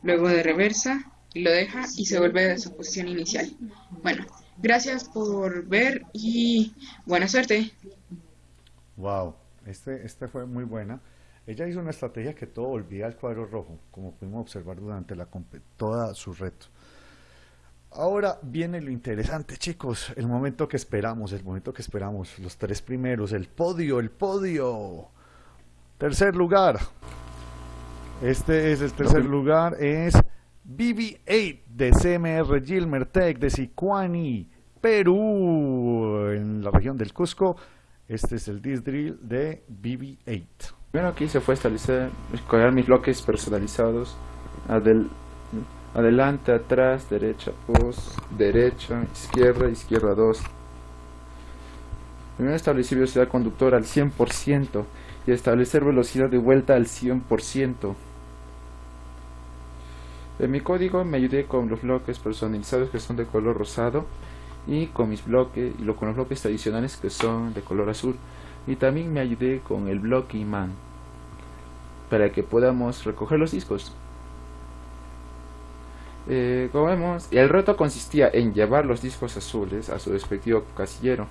Luego de reversa, y lo deja y se vuelve a su posición inicial. Bueno, gracias por ver y buena suerte. Wow, este, este fue muy buena. Ella hizo una estrategia que todo volvía al cuadro rojo, como pudimos observar durante la toda su reto. Ahora viene lo interesante, chicos, el momento que esperamos, el momento que esperamos, los tres primeros, el podio, el podio. Tercer lugar. Este es el tercer lugar, es BB8 de CMR Gilmer Tech de Sicuani, Perú, en la región del Cusco. Este es el disc drill de BB8. Primero que hice fue establecer, crear mis bloques personalizados. Adel- adelante, atrás, derecha, post, derecha, izquierda, izquierda 2. Primero establecí velocidad conductora al 100% y establecer velocidad de vuelta al 100%. En mi código me ayudé con los bloques personalizados que son de color rosado y con mis bloques y con los bloques tradicionales que son de color azul. Y también me ayudé con el bloque imán para que podamos recoger los discos. Eh, el reto consistía en llevar los discos azules a su respectivo casillero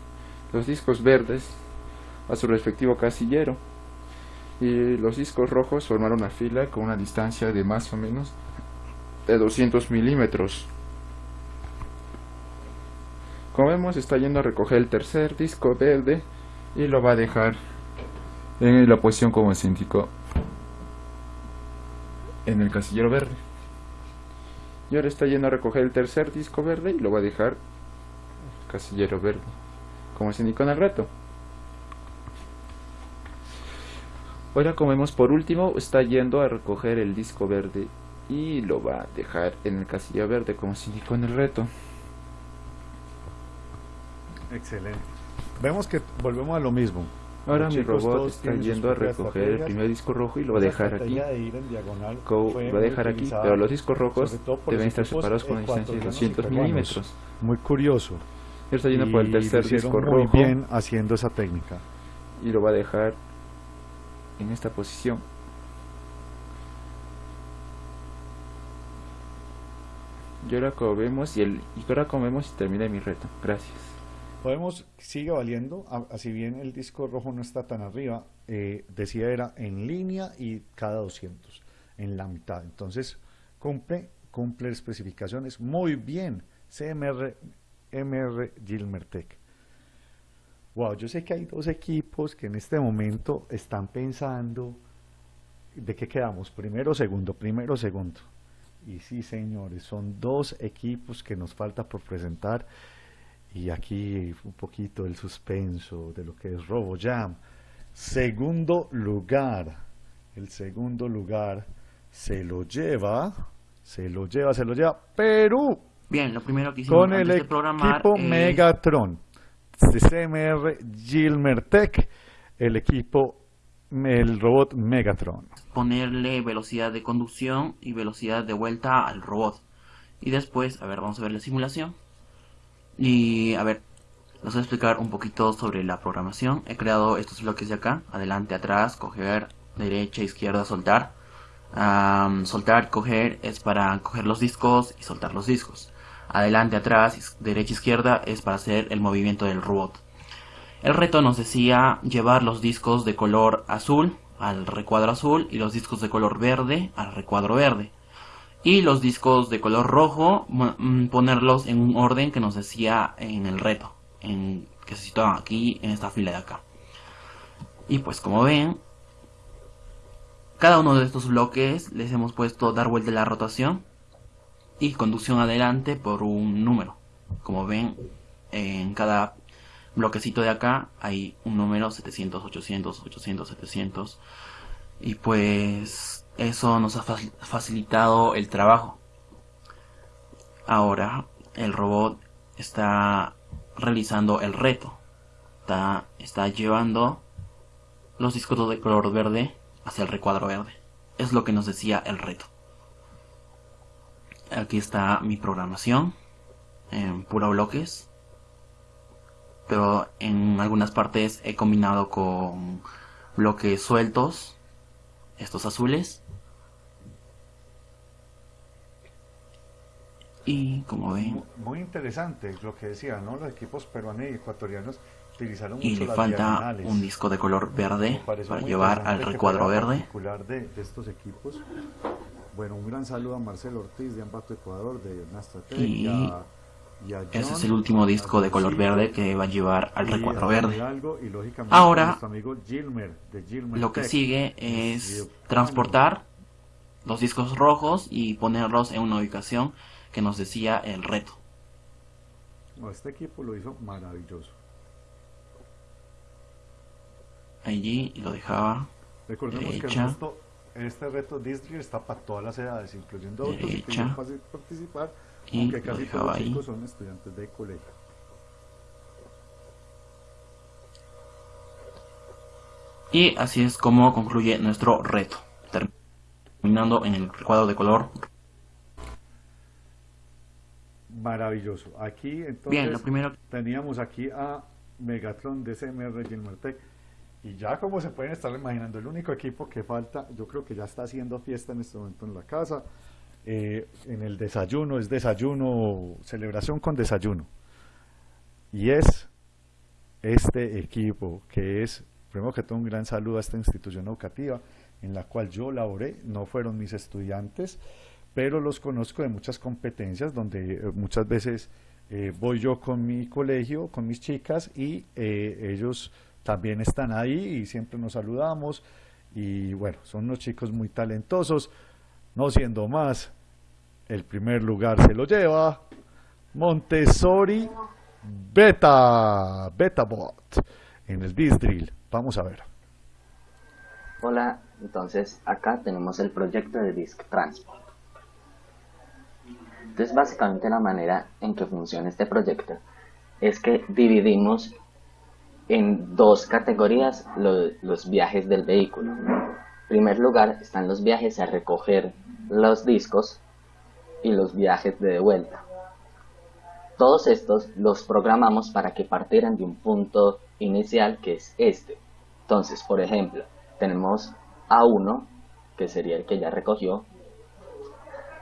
los discos verdes a su respectivo casillero y los discos rojos formaron una fila con una distancia de más o menos de 200 milímetros. Como vemos está yendo a recoger el tercer disco verde y lo va a dejar en la posición como se indicó en el casillero verde. Y ahora está yendo a recoger el tercer disco verde y lo va a dejar el casillero verde como se indicó en el reto. Ahora como vemos por último está yendo a recoger el disco verde y lo va a dejar en el casillero verde como se indicó en el reto Excelente. Vemos que volvemos a lo mismo. Ahora Los mi chicos robot está yendo a recoger el primer disco rojo y lo va a dejar aquí. de lo va a dejar aquí, pero los discos rojos deben estar separados con una distancia de ecuatorianos y 200 peruanos. milímetros. Muy curioso. Él está yendo por el tercer disco muy rojo bien haciendo esa técnica. y lo va a dejar en esta posición. Y ahora como vemos y, el, y ahora como vemos y termina mi reto. Gracias. Podemos, sigue valiendo, así bien el disco rojo no está tan arriba, eh, decía era en línea y cada 200, en la mitad. Entonces, cumple, cumple especificaciones muy bien. CMR, MR Gilmertech. Wow, yo sé que hay dos equipos que en este momento están pensando de qué quedamos, primero segundo, primero segundo. Y sí, señores, son dos equipos que nos falta por presentar. Y aquí un poquito el suspenso de lo que es RoboJam. Segundo lugar. El segundo lugar se lo lleva, se lo lleva, se lo lleva Perú. Bien, lo primero que hicimos Con el de programar equipo es Megatron. CMR Gilmertech. El equipo, el robot Megatron. ponerle velocidad de conducción y velocidad de vuelta al robot. Y después, a ver, vamos a ver la simulación. Y a ver, les voy a explicar un poquito sobre la programación. He creado estos bloques de acá, adelante, atrás, coger, derecha, izquierda, soltar. Soltar, coger es para coger los discos y soltar los discos. Adelante, atrás, derecha, izquierda es para hacer el movimiento del robot. El reto nos decía llevar los discos de color azul al recuadro azul y los discos de color verde al recuadro verde. Y los discos de color rojo mo- mm, ponerlos en un orden que nos decía en el reto, que se sitúa aquí en esta fila de acá. Y pues como ven, cada uno de estos bloques les hemos puesto dar vuelta la rotación y conducción adelante por un número. Como ven, en cada bloquecito de acá hay un número 700, 800, 800, 700 y pues eso nos ha fa- facilitado el trabajo. Ahora el robot está realizando el reto. Está, está llevando los discos de color verde hacia el recuadro verde. Es lo que nos decía el reto. Aquí está mi programación en puro bloques. Pero en algunas partes he combinado con bloques sueltos. Estos azules. Y como ven, Muy interesante lo que decía, ¿no? Los equipos peruanos y ecuatorianos utilizaron y mucho le las falta diagonales. un disco de color verde para llevar al recuadro verde. particular de, de estos equipos. Bueno, un gran saludo a Marcelo Ortiz de Ambato Ecuador, de Y y Ese es el último disco de color verde que va a llevar al recuadro verde. Ahora, Lo que sigue es transportar los discos rojos y ponerlos en una ubicación que nos decía el reto. Este equipo lo hizo maravilloso. Allí y lo dejaba Recordemos que el derecha, resto, este reto Disney está para todas las edades, incluyendo adultos y que Derecha. es fácil participar, Y aunque lo casi dejaba todos los ahí. chicos son estudiantes de colegio. Y así es como concluye nuestro reto, terminando en el recuadro de color. Maravilloso. Aquí entonces Bien, lo primero- teníamos aquí a Megatron de CMR Gilmertech y ya como se pueden estar imaginando, el único equipo que falta, yo creo que ya está haciendo fiesta en este momento en la casa, eh, en el desayuno, es desayuno, celebración con desayuno. Y es este equipo que es, primero que todo, un gran saludo a esta institución educativa en la cual yo laboré, no fueron mis estudiantes, pero los conozco de muchas competencias donde eh, muchas veces eh, voy yo con mi colegio, con mis chicas y ellos también están ahí y siempre nos saludamos. Y bueno, son unos chicos muy talentosos, no siendo más, el primer lugar se lo lleva Montessori Beta, Betabot en el Disdrill. Vamos a ver. Hola, entonces acá tenemos el proyecto de Disk Transport. Entonces básicamente la manera en que funciona este proyecto es que dividimos en dos categorías lo- los viajes del vehículo. En primer lugar están los viajes a recoger los discos y los viajes de vuelta. Todos estos los programamos para que partieran de un punto inicial que es este. Entonces, por ejemplo, tenemos A1, que sería el que ya recogió.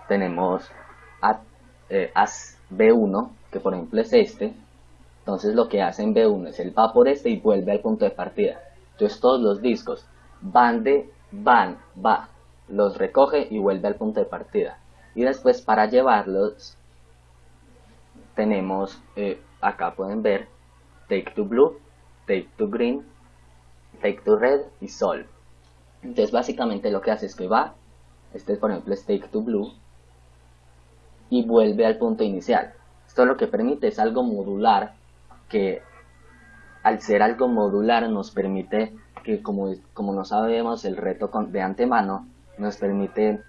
Tenemos A, eh, AS B1, que por ejemplo es este. Entonces lo que hace en B1 es él va por este y vuelve al punto de partida. Entonces todos los discos van de, van, va, los recoge y vuelve al punto de partida. Y después para llevarlos tenemos, eh, acá pueden ver, Take to Blue, Take to Green, Take to Red y Solve. Entonces básicamente lo que hace es que va, este por ejemplo es Take to Blue, y vuelve al punto inicial. Esto lo que permite es algo modular, que al ser algo modular nos permite que como, como no sabemos el reto con- de antemano, nos permite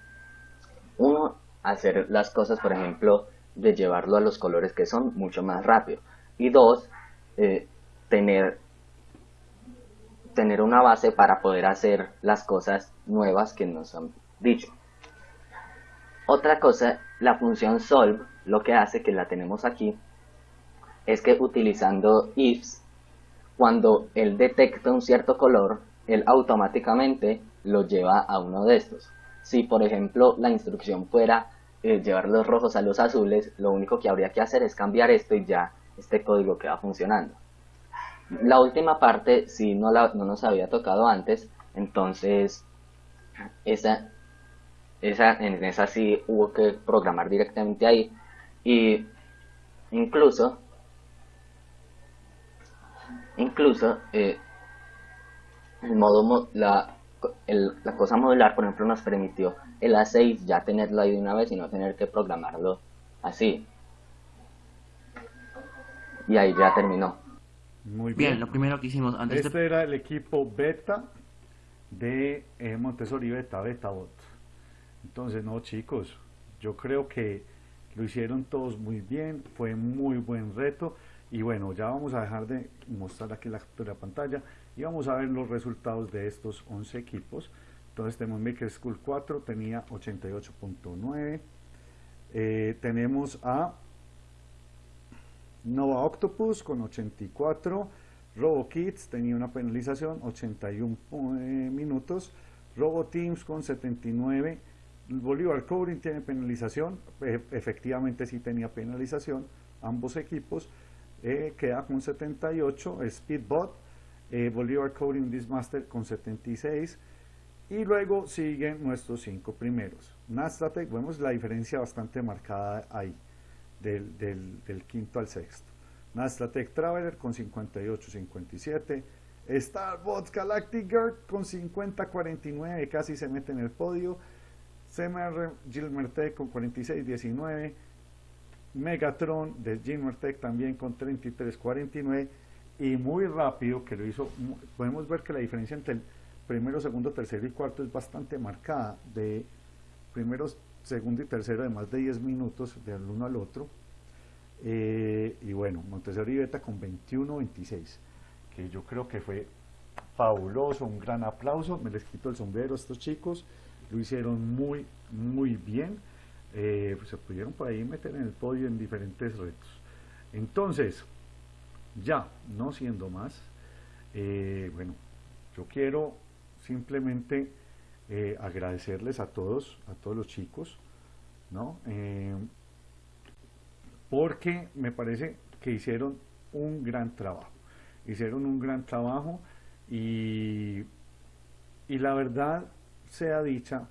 uno hacer las cosas, por ejemplo, de llevarlo a los colores que son mucho más rápido. Y dos, eh, tener, tener una base para poder hacer las cosas nuevas que nos han dicho. Otra cosa, la función solve, lo que hace que la tenemos aquí, es que utilizando ifs, cuando él detecta un cierto color, él automáticamente lo lleva a uno de estos. Si por ejemplo la instrucción fuera eh, llevar los rojos a los azules, lo único que habría que hacer es cambiar esto y ya este código queda funcionando. La última parte, si no, la, no nos había tocado antes, entonces esa, esa, en esa sí hubo que programar directamente ahí y incluso incluso eh, el modo la, la cosa modular por ejemplo nos permitió el A6 ya tenerlo ahí de una vez y no tener que programarlo así y ahí ya terminó muy bien. lo primero que hicimos antes este era el equipo beta de eh, Montessori Beta, BetaBot. Entonces, no chicos, yo creo que lo hicieron todos muy bien, fue muy buen reto. Y bueno, ya vamos a dejar de mostrar aquí la captura de pantalla y vamos a ver los resultados de estos 11 equipos. Entonces tenemos Maker School 4, tenía 88.9. Eh, tenemos a Nova Octopus con 84. RoboKids tenía una penalización 81 eh, minutos, RoboTeams con 79, Bolívar Coding tiene penalización, e, efectivamente sí tenía penalización, ambos equipos, eh, queda con 78, Speedbot, eh, Bolívar Coding Dismaster con 76, y luego siguen nuestros cinco primeros. Nastratec, vemos la diferencia bastante marcada ahí, del quinto al sexto. Nastratech Traveler con 58-57, Starbots Galactic Girl con 50-49, casi se mete en el podio, CMR Gilmertech con 46-19, Megatron de Gilmertech también con 33-49 y muy rápido que lo hizo, podemos ver que la diferencia entre el primero, segundo, tercero y cuarto es bastante marcada, de primero, segundo y tercero de más de 10 minutos del uno al otro, eh, y bueno, Montessori Beta con 21-26, que yo creo que fue fabuloso, un gran aplauso, me les quito el sombrero a estos chicos, lo hicieron muy, muy bien, eh, pues se pudieron por ahí meter en el podio en diferentes retos. Entonces, ya, no siendo más, eh, bueno, yo quiero simplemente agradecerles a todos, a todos los chicos, ¿no? porque me parece que hicieron un gran trabajo. Hicieron un gran trabajo y, y la verdad sea dicha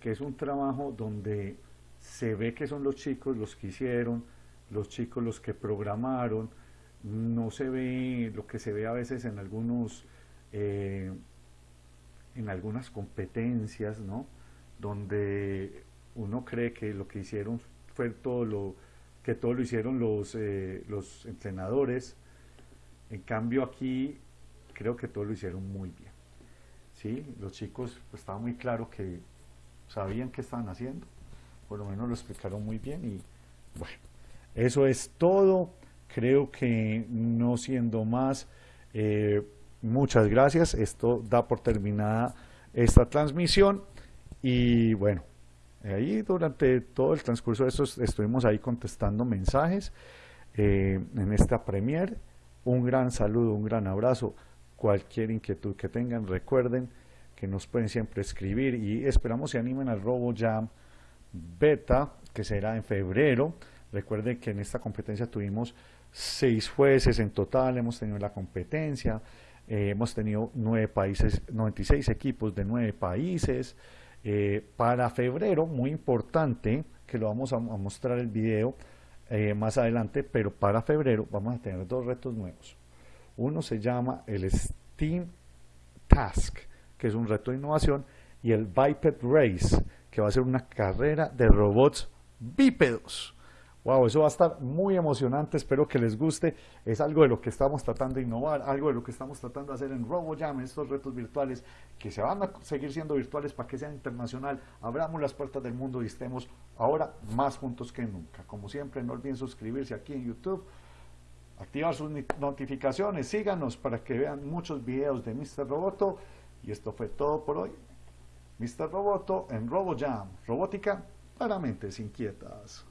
que es un trabajo donde se ve que son los chicos los que hicieron, los chicos los que programaron, no se ve lo que se ve a veces en algunos eh, en algunas competencias, ¿no? Donde uno cree que lo que hicieron fue todo lo, que todo lo hicieron los, eh, los entrenadores. En cambio aquí creo que todo lo hicieron muy bien. ¿sí? Los chicos pues, estaba muy claro que sabían qué estaban haciendo, por lo menos lo explicaron muy bien y bueno, eso es todo. Creo que no siendo más, eh, muchas gracias. Esto da por terminada esta transmisión y bueno, Ahí durante todo el transcurso de estos estuvimos ahí contestando mensajes eh, en esta premier. Un gran saludo, un gran abrazo. Cualquier inquietud que tengan, recuerden que nos pueden siempre escribir y esperamos se animen al RoboJam Beta, que será en febrero. Recuerden que en esta competencia tuvimos seis jueces en total, hemos tenido la competencia, eh, hemos tenido nueve países, 96 equipos de nueve países. Eh, para febrero, muy importante, que lo vamos a, mostrar el video eh, más adelante, pero para febrero vamos a tener dos retos nuevos. Uno se llama el Steam Task, que es un reto de innovación, y el Biped Race, que va a ser una carrera de robots bípedos. Wow, eso va a estar muy emocionante, espero que les guste. Es algo de lo que estamos tratando de innovar, algo de lo que estamos tratando de hacer en RoboJam, estos retos virtuales que se van a seguir siendo virtuales para que sean internacional. Abramos las puertas del mundo y estemos ahora más juntos que nunca. Como siempre, no olviden suscribirse aquí en YouTube, activar sus notificaciones, síganos para que vean muchos videos de Mr. Roboto. Y esto fue todo por hoy. Mr. Roboto en RoboJam, robótica para mentes inquietas.